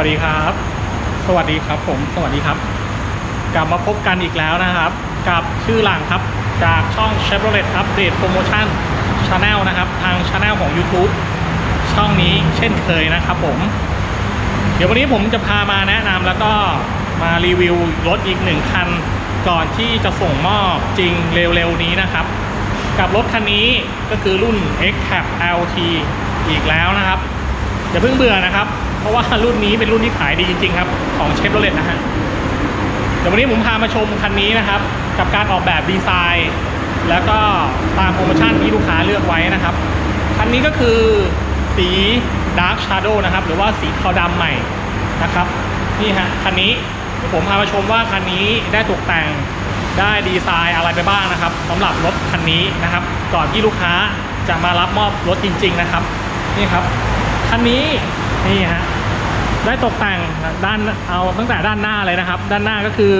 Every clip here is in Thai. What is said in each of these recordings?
สวัสดีครับ สวัสดีครับผม สวัสดีครับ กลับมาพบกันอีกแล้วนะครับ กับชื่อหลังครับ จากช่อง Chevrolet Update Promotion Channel นะครับ ทาง Channel ของ YouTube ช่องนี้เช่นเคยนะครับผม เดี๋ยววันนี้ผมจะพามาแนะนำแล้วก็มารีวิวรถอีกหนึ่งคัน ก่อนที่จะส่งมอบจริงเร็วๆนี้นะครับ กับรถคันนี้ก็คือรุ่น X-Cap LT อีกแล้วนะครับ อย่าเพิ่งเบื่อนะครับ เพราะว่ารุ่นนี้เป็นรุ่นที่ขายดีจริง ๆ ครับ ของเชฟโรเลตนะฮะเดี๋ยววันนี้ผมพามาชมคันนี้นะครับ กับการออกแบบดีไซน์ แล้วก็ตามโปรโมชั่นที่ลูกค้าเลือกไว้นะครับ คันนี้ก็คือสี Dark Shadow นะครับ หรือว่าสีเทาดำใหม่นะครับ นี่ฮะคันนี้ผมพามาชมว่าคันนี้ได้ตกแต่งได้ดีไซน์อะไรไปบ้างนะครับสำหรับรถคันนี้นะครับ ก่อนที่ลูกค้าจะมารับมอบรถจริง ๆ นะครับ นี่ครับ คันนี้นี่ฮะได้ตกแต่งด้านเอาตั้งแต่ด้านหน้าเลยนะครับ ด้านหน้าก็คือ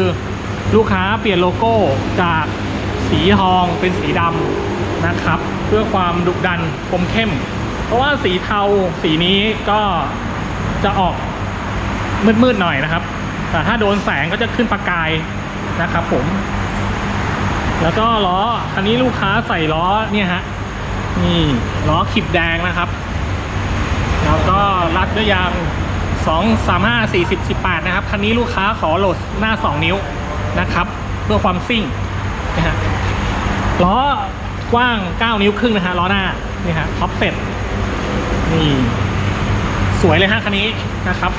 ลูกค้าเปลี่ยนโลโก้จากสีทองเป็นสีดำนะครับ เพื่อความดุดันคมเข้ม เพราะว่าสีเทาสีนี้ก็จะออกมืดๆหน่อยนะครับ แต่ถ้าโดนแสงก็จะขึ้นประกายนะครับผม แล้วก็ล้อคันนี้ลูกค้าใส่ล้อเนี่ยฮะนี่ล้อขีบแดงนะครับ แล้วก็รัดด้วยยาง 2 3 5 40 18 นะครับ คันนี้ลูกค้าขอโหลดหน้า 2 นิ้วนะครับ เพื่อความซิ่งนะฮะล้อกว้าง 9 นิ้วครึ่งนะฮะล้อหน้านี่ฮะท็อปเซ็ตนี่สวยเลยฮะคันนี้นะครับ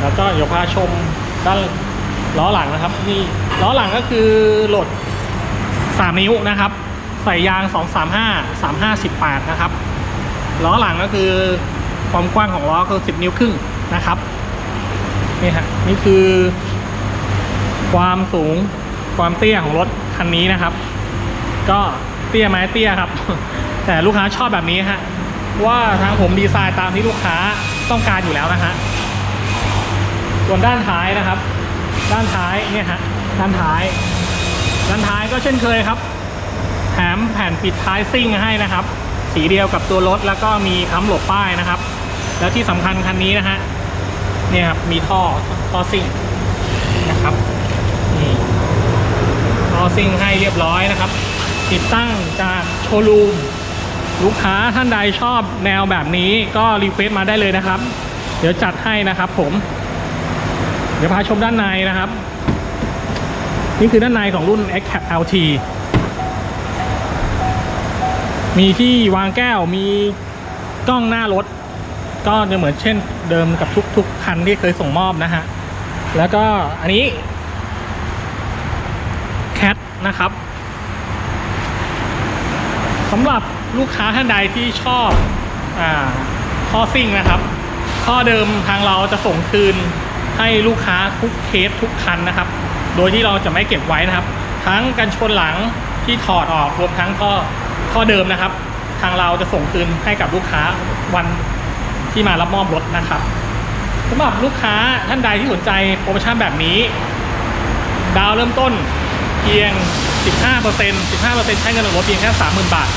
แล้วก็เดี๋ยวพาชมด้านล้อหลังนะครับนี่ล้อหลังก็คือโหลด 3 นิ้วนะครับ ใส่ยาง 235 35 18 นะครับ ล้อหลังก็คือความกว้างของล้อคือ 10 นิ้วครึ่งนะครับนี่ฮะนี่คือ ความสูงความเตี้ยของรถคันนี้นะครับ ก็เตี้ยไหมเตี้ยครับ แต่ลูกค้าชอบแบบนี้ฮะว่าทางผมดีไซน์ตามที่ลูกค้าต้องการอยู่แล้วนะฮะส่วนด้านท้ายนะครับ ด้านท้ายเนี่ยฮะด้านท้าย ด้านท้ายก็เช่นเคยครับแถมแผ่นปิดท้ายซิ่งให้นะครับ สีเดียวกับตัวรถแล้วก็มีค้ำหลบป้ายนะครับ แล้วที่สำคัญคันนี้นะฮะเนี่ยครับมีท่อท่อซิ่งนะครับนี่ท่อซิ่งให้เรียบร้อยนะครับ ติดตั้งจากโชว์รูมลูกค้าท่านใดชอบแนวแบบนี้ก็ request มาได้เลยนะครับ เดี๋ยวจัดให้นะครับ ผม เดี๋ยวพาชมด้านในนะครับ นี่คือด้านในของรุ่น X Cab LT มีที่วางแก้วมีกล้องหน้ารถ ก็จะเหมือนเช่นเดิมกับทุกๆคันที่เคยส่งมอบนะฮะ แล้วก็อันนี้แคทนะครับสำหรับลูกค้าท่านใดที่ชอบอ่าท่อซิ่งนะครับท่อเดิมทางเราจะส่งคืนให้ลูกค้าทุกเคสทุกคันนะครับ โดยที่เราจะไม่เก็บไว้นะครับ ทั้งกันชนหลังที่ถอดออกรวมทั้งท่อ ท่อเดิมนะครับ ทางเราจะส่งคืนให้กับลูกค้าวันที่มารับมอบรถนะครับสำหรับลูกค้าท่านใดที่สนใจโปรโมชั่นแบบนี้ ดาวเริ่มต้นเพียง 15% 15%ใช้เงินออกรถเพียงแค่30,000 บาท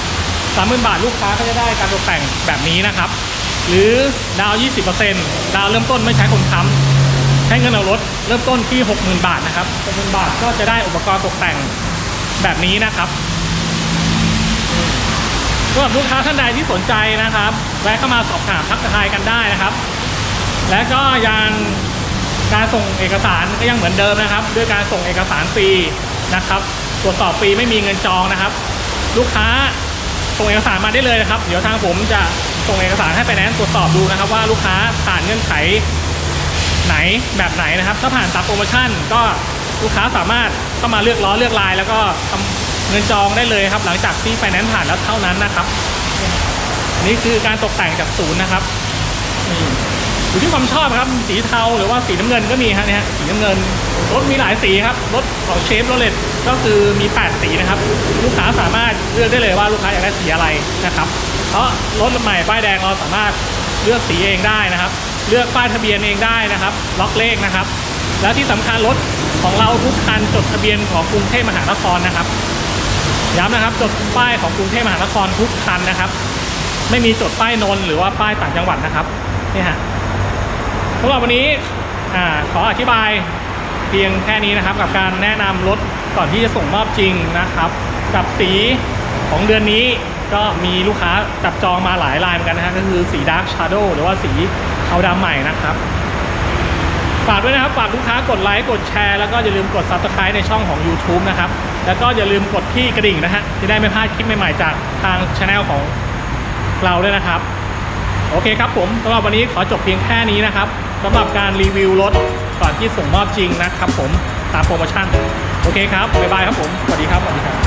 30,000 บาทลูกค้าก็จะได้การตกแต่งแบบนี้นะครับ หรือดาว 20%ดาวเริ่มต้นไม่ใช้คนค้ำใช้เงินออกรถเริ่มต้นที่ 60,000 บาทนะครับ60,000 บาทก็จะได้อุปกรณ์ตกแต่งแบบนี้นะครับ สำหรับลูกค้าท่านใดที่สนใจนะครับแวะเข้ามาสอบถามทักทายกันได้นะครับ และก็ยังการส่งเอกสารก็ยังเหมือนเดิมนะครับ ด้วยการส่งเอกสารฟรีนะครับ ตรวจสอบฟรีไม่มีเงินจองนะครับ ลูกค้าส่งเอกสารมาได้เลยนะครับ เดี๋ยวทางผมจะส่งเอกสารให้ไปแนนตรวจสอบดูนะครับ ว่าลูกค้าผ่านเงื่อนไขไหนแบบไหนนะครับ ถ้าผ่านตามโปรโมชั่นก็ลูกค้าสามารถเข้ามาเลือกล้อเลือกลาย แล้วก็ทำ เงินจองได้เลยครับ หลังจากที่ไฟแนนซ์ผ่านแล้วเท่านั้นนะครับ นี่คือการตกแต่งจากศูนย์นะครับนี่อยู่ที่ความชอบครับสีเทาหรือว่าสีน้ำเงินก็มีครับเนี่ยสีน้ำเงินรถมีหลายสีครับรถของเชฟโรเลตก็คือมี 8 สีนะครับ ลูกค้าสามารถเลือกได้เลยว่าลูกค้าอยากได้สีอะไรนะครับ เพราะรถใหม่ป้ายแดงเราสามารถเลือกสีเองได้นะครับ เลือกป้ายทะเบียนเองได้นะครับ ล็อกเลขนะครับ แล้วที่สำคัญรถของเราทุกคันจดทะเบียนของกรุงเทพมหานครนะครับ ย้ำนะครับจดป้ายของกรุงเทพมหานครทุกคันนะครับ ไม่มีจดป้ายนนหรือว่าป้ายต่างจังหวัดนะครับนี่ฮะสำหรับวันนี้อ่าขออธิบายเพียงแค่นี้นะครับ กับการแนะนำรถก่อนที่จะส่งมอบจริงนะครับ กับสีของเดือนนี้ก็มีลูกค้าจับจองมาหลายลายเหมือนกันนะฮะก็คือสี Dark Shadow หรือว่าสีเทาดำใหม่นะครับ ฝากด้วยนะครับฝากลูกค้ากดไลค์กดแชร์แล้วก็อย่าลืมกด Subscribe ในช่องของ YouTube นะครับ แล้วก็อย่าลืมกดที่กระดิ่งนะฮะจะได้ไม่พลาดคลิปใหม่ๆจากทางช anel ของเราด้วยนะครับ โอเคครับผมสำหรับวันนี้ขอจบเพียงแค่นี้นะครับสำหรับการรีวิวรถก่อนที่ส่งมอบจริงนะครับผมตามโปรโมชั่น โอเคครับบ๊ายบายครับผมสวัสดีครับสวัสดีครับ